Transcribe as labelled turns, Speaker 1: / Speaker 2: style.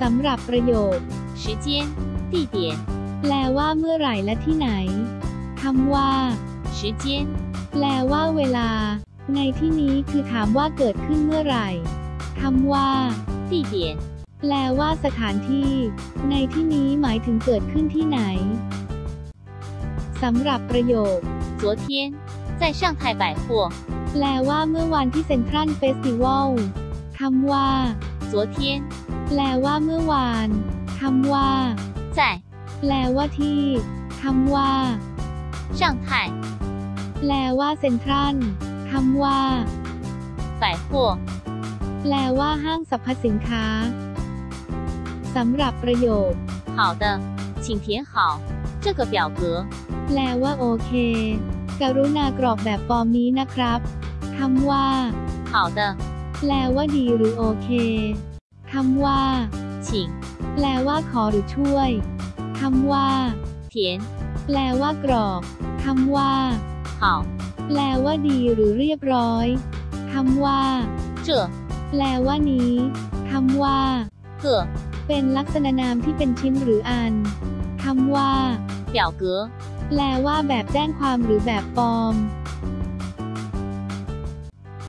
Speaker 1: สำหรับประโยค
Speaker 2: 时间、地点、
Speaker 1: แปลว่าเมื่อไหร่และที่ไหนคำว่า
Speaker 2: 时间、
Speaker 1: แปลว่าเวลา ในที่นี้คือถามว่าเกิดขึ้นเมื่อไหร่คำว่า
Speaker 2: 地点、
Speaker 1: แปลว่าสถานที่ ในที่นี้หมายถึงเกิดขึ้นที่ไหนสำหรับประโยค
Speaker 2: 昨天在上海百货，
Speaker 1: แปลว่าเมื่อวันที่เซ็นทรัลเฟสติวัลคำว่า
Speaker 2: 昨天
Speaker 1: แปลว่าเมื่อวานคำว่า
Speaker 2: 在
Speaker 1: แปลว่าที่คำว่า
Speaker 2: 上海
Speaker 1: แปลว่าเซ็นทรัลคำว่า
Speaker 2: 百货，
Speaker 1: แปลว่าห้างสรรพสินค้าสำหรับประโยค
Speaker 2: 好的，请填好这个表格。
Speaker 1: แปลว่าโอเค กรุณากรอกแบบฟอร์มนี้นะครับคำว่า
Speaker 2: 好的，
Speaker 1: แปลว่าดีหรือโอเคคำว่า
Speaker 2: 请
Speaker 1: แปลว่าขอหรือช่วยคำว่า
Speaker 2: 填
Speaker 1: แปลว่ากรอกคำว่า
Speaker 2: 好
Speaker 1: แปลว่าดีหรือเรียบร้อยคำว่า
Speaker 2: 这
Speaker 1: แปลว่านี้คำว่า
Speaker 2: 个
Speaker 1: เป็นลักษณะนามที่เป็นชิ้นหรืออันคำว่า
Speaker 2: 表格
Speaker 1: แปลว่าแบบแจ้งความหรือแบบฟอร์ม